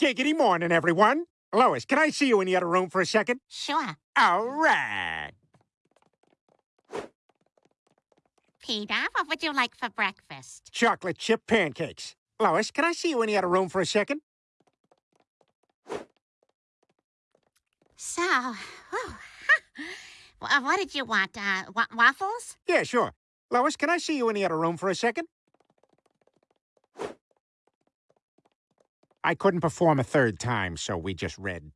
Giggity morning, everyone. Lois, can I see you in the other room for a second? Sure. All right. Peter, what would you like for breakfast? Chocolate chip pancakes. Lois, can I see you in the other room for a second? So, whew, what did you want? Uh, wa waffles? Yeah, sure. Lois, can I see you in the other room for a second? I couldn't perform a third time, so we just read